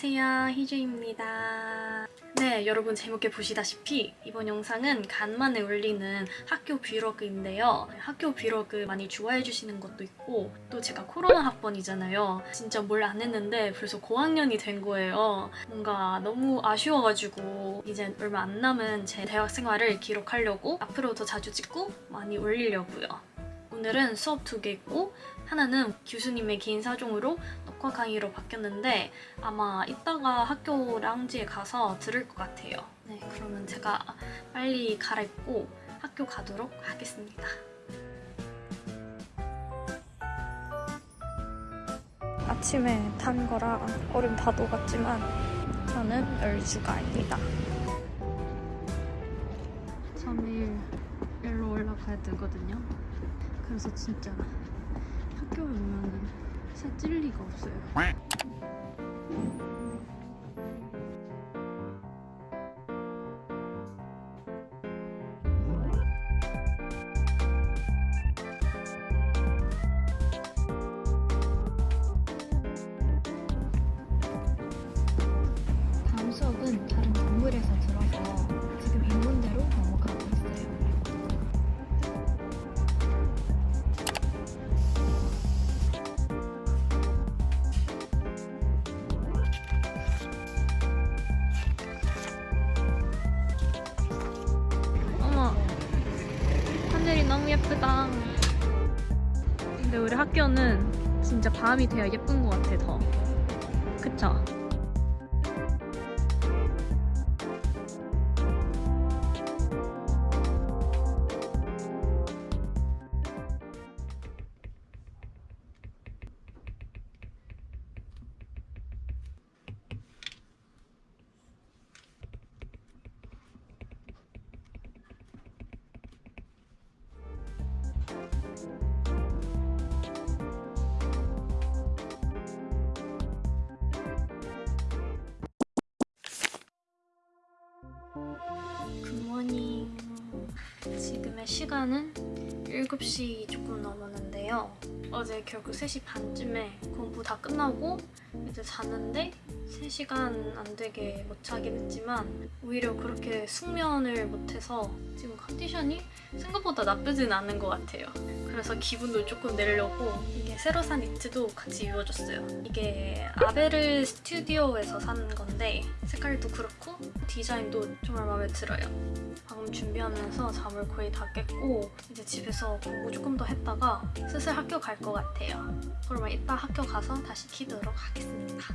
안녕하세요 희주입니다. 네 여러분 제목에 보시다시피 이번 영상은 간만에 올리는 학교 브이로그인데요. 학교 브이로그 많이 좋아해 주시는 것도 있고 또 제가 코로나 학번이잖아요. 진짜 뭘 안 했는데 벌써 고학년이 된 거예요. 뭔가 너무 아쉬워가지고 이제 얼마 안 남은 제 대학 생활을 기록하려고 앞으로 더 자주 찍고 많이 올리려고요. 오늘은 수업 두 개 있고 하나는 교수님의 개인 사정으로 녹화 강의로 바뀌었는데 아마 이따가 학교 라운지에 가서 들을 것 같아요. 네, 그러면 제가 빨리 갈아입고 학교 가도록 하겠습니다. 아침에 탄 거라 얼음 다 녹았지만 저는 열주가입니다. 3일 일로 올라가야 되거든요. 그래서 진짜 학교에 오면은 살찔 리가 없어요. 예쁘다 근데 우리 학교는 진짜 밤이 돼야 예쁜 것 같아 더 그쵸? 시간은 7시 조금 넘었는데요. 어제 결국 3시 반쯤에 공부 다 끝나고 이제 자는데 3시간 안 되게 못 자긴 했지만 오히려 그렇게 숙면을 못해서 지금 컨디션이 생각보다 나쁘진 않은 것 같아요 그래서 기분도 조금 내려고 이게 새로 산 니트도 같이 입어줬어요. 이게 아베르 스튜디오에서 산 건데 색깔도 그렇고 디자인도 정말 마음에 들어요. 방금 준비하면서 잠을 거의 다 깼고 이제 집에서 공부 조금 더 했다가 슬슬 학교 갈 것 같아요. 그러면 이따 학교 가서 다시 키도록 하겠습니다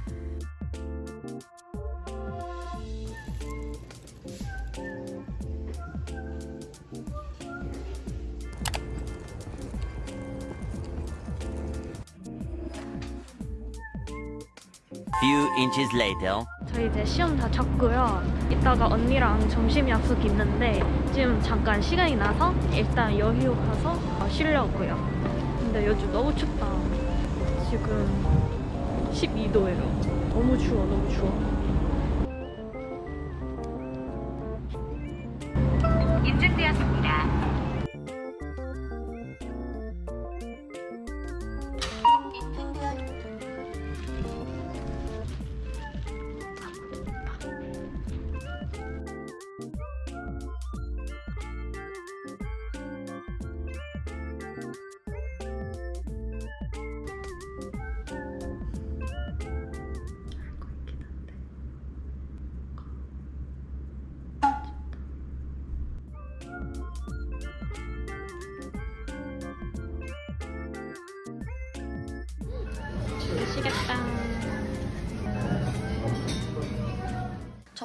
Few inches later. 저희 이제 시험 다 쳤고요. 이따가 언니랑 점심 약속 있는데 지금 잠깐 시간이 나서 일단 여유 가서 어, 쉬려고요. 근데 요즘 너무 춥다. 지금 12도예요. 너무 추워, 너무 추워. 인증되었습니다.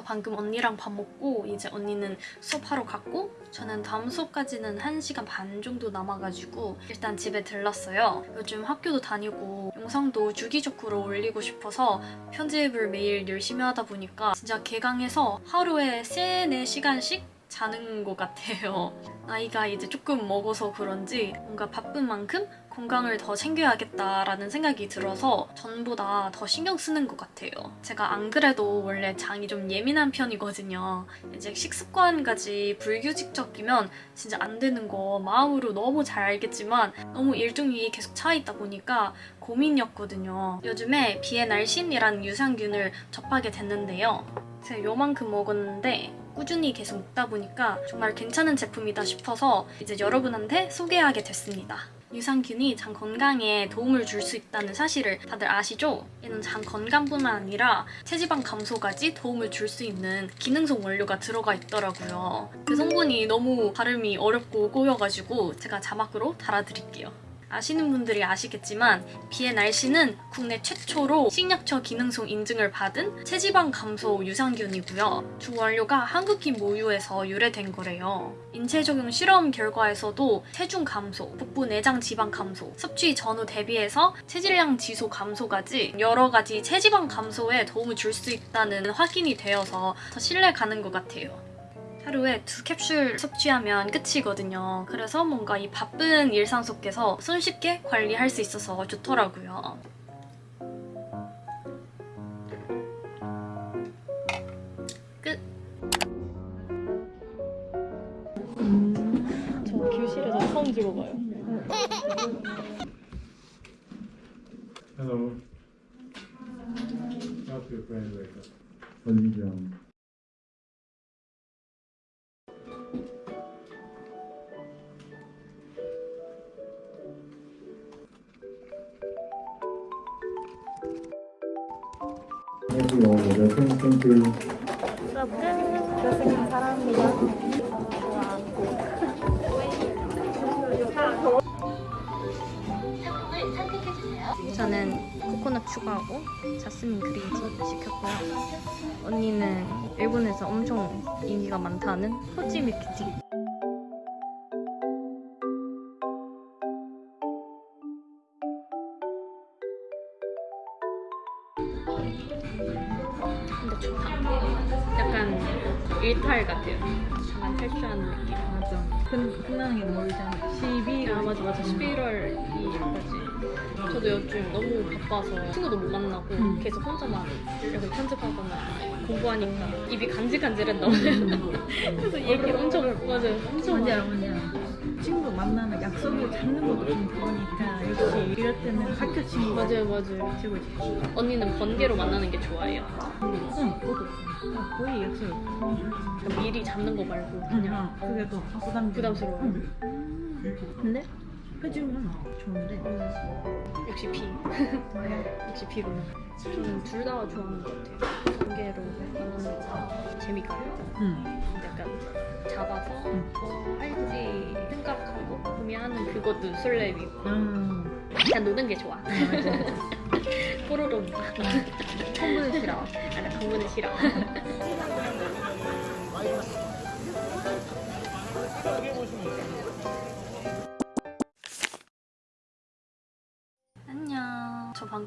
방금 언니랑 밥 먹고 이제 언니는 수업하러 갔고 저는 다음 수업까지는 1시간 반 정도 남아가지고 일단 집에 들렀어요. 요즘 학교도 다니고 영상도 주기적으로 올리고 싶어서 편집을 매일 열심히 하다 보니까 진짜 개강해서 하루에 3, 4시간씩 자는 것 같아요. 나이가 이제 조금 먹어서 그런지 뭔가 바쁜 만큼 건강을 더 챙겨야겠다라는 생각이 들어서 전보다 더 신경 쓰는 것 같아요. 제가 안 그래도 원래 장이 좀 예민한 편이거든요. 이제 식습관까지 불규칙적이면 진짜 안 되는 거 마음으로 너무 잘 알겠지만 너무 일정이 계속 차 있다 보니까 고민이었거든요. 요즘에 비엔알신이라는 유산균을 접하게 됐는데요. 제가 요만큼 먹었는데 꾸준히 계속 먹다 보니까 정말 괜찮은 제품이다 싶어서 이제 여러분한테 소개하게 됐습니다. 유산균이 장 건강에 도움을 줄 수 있다는 사실을 다들 아시죠? 얘는 장 건강뿐만 아니라 체지방 감소까지 도움을 줄 수 있는 기능성 원료가 들어가 있더라고요. 그 성분이 너무 발음이 어렵고 꼬여가지고 제가 자막으로 달아드릴게요. 아시는 분들이 아시겠지만 비엔알씨는 국내 최초로 식약처 기능성 인증을 받은 체지방 감소 유산균이고요. 주 원료가 한국인 모유에서 유래된 거래요. 인체 적용 실험 결과에서도 체중 감소, 복부 내장 지방 감소, 섭취 전후 대비해서 체질량 지수 감소까지 여러 가지 체지방 감소에 도움을 줄 수 있다는 확인이 되어서 더 신뢰 가는 것 같아요. 하루에 두 캡슐 섭취하면 끝이거든요. 그래서 뭔가 이 바쁜 일상 속에서 손쉽게 관리할 수 있어서 좋더라고요. 끝. 저 교실에서 처음 찍어봐요. Hello. Help your friend Thank you all. Thank thank you. 잘생긴 사람입니다. 저는 코코넛 추가하고 자스민 그린티 시켰고요. 언니는 일본에서 엄청 인기가 많다는 밀크티. 일탈 같아요. 약간 탈출하는 느낌. 맞아. 근, 끝나는 게 멀잖아. 12일. 아 맞아 맞아 11월 2일까지 저도 요즘 너무 바빠서 친구도 못 만나고 음. 계속 혼자만 약간 편집하거나 공부하니까 입이 간질간질했나 봐요 그래서 얘기 엄청 맞아요 엄청 뭔지 알아, 뭔지 알아. 친구 만나는 약속을 잡는 것도 좀 그러니까 역시 이럴 때는 학교 친구가 맞아요 맞아요 최고지. 언니는 번개로 만나는 게 좋아해요 응, 저도. 아, 거의 약속. 그러니까 미리 잡는 거 말고 그냥 그게 더 부담 부담스러워 응. 근데 해주면 좋은데. 역시 비. 역시 비구나 저는 둘 다 좋아하는 것 같아요. 번개로 만나는 거 재밌거든요 응. 약간 잡아서 응. 뭐 할지? 생각하고 구매하는 그것도 설레이고. 음. 그냥 노는 게 좋아. 맞아. 뽀로로 콤보는 싫어. 아나 공부는 싫어. 안녕 저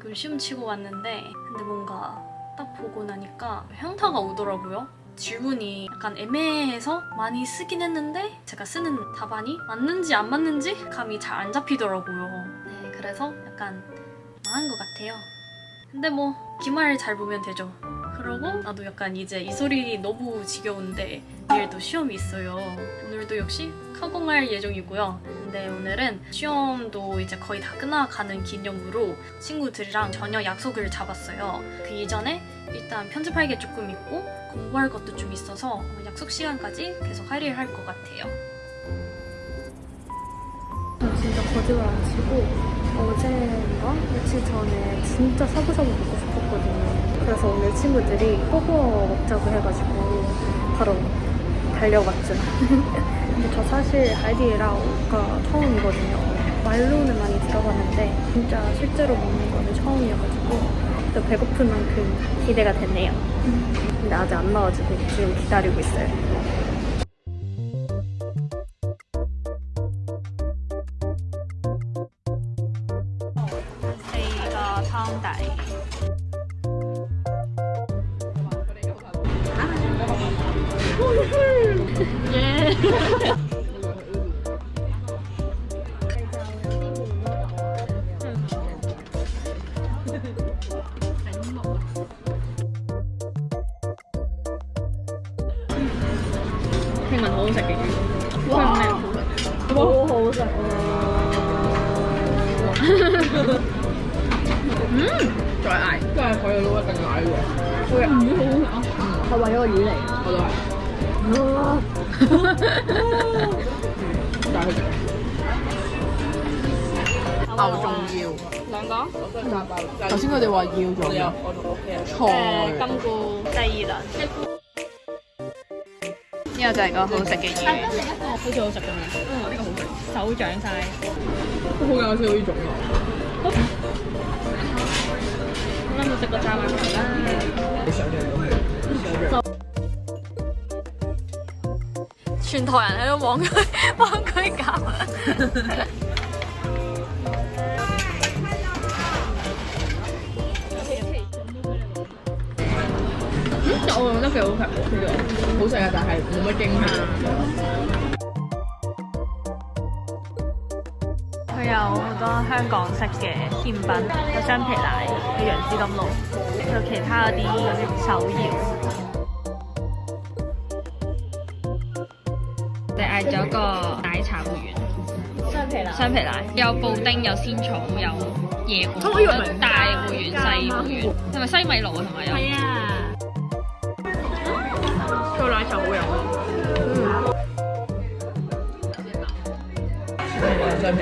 방금 시험 치고 왔는데 근데 뭔가 딱 보고 나니까 현타가 오더라고요. 질문이 약간 애매해서 많이 쓰긴 했는데 제가 쓰는 답안이 맞는지 안 맞는지 감이 잘 안 잡히더라고요. 네 그래서 약간 망한 것 같아요. 근데 뭐 기말 잘 보면 되죠 그러고 나도 약간 이제 이 소리 너무 지겨운데 내일도 시험이 있어요. 오늘도 역시 카공할 예정이고요. 근데 오늘은 시험도 이제 거의 다 끝나가는 기념으로 친구들이랑 저녁 약속을 잡았어요. 그 이전에 일단 편집할 게 조금 있고 공부할 것도 좀 있어서 약속 시간까지 계속 할 일을 할것 같아요. 진짜 거짓말 안 치고 어제인가 며칠 전에 진짜 샤브샤브 먹고 싶었거든요. 그래서 오늘 친구들이 호거 먹자고 해가지고 바로 달려갔죠. 근데 저 사실 하이디라오가 처음이거든요. 말로는 많이 들어봤는데 진짜 실제로 먹는 거는 처음이어가지고 또 배고픈 만큼 기대가 됐네요. 근데 아직 안 나와가지고 지금 기다리고 있어요. 예. 聽聞好好食嘅魚，哇！咩好食？好好食再嗌，都係海底撈一定嗌嘅。好嘅，魚好好食啊！係為咗個魚嚟，我都係。但係佢牛仲要兩個頭先佢哋話要咗嘅菜，金菇第二輪，呢個就係個好食嘅嘢，好似好食咁樣。嗯，呢個好食，手掌晒。都好搞笑呢種啊！啱啱食個炸饅頭啦。全台人喺度望佢幫佢搞。我覺得幾好食喎，呢個好食啊，但係冇乜驚喜。佢有好多香港式嘅甜品，有雙皮奶，有楊枝甘露，有其他嗰啲手搖。你嗌咗個奶茶會員，雙皮奶，雙皮奶有布丁，有仙草，有椰果，有大會員、細會員，係咪西米露啊？同埋有。係啊。個奶茶好飲。雙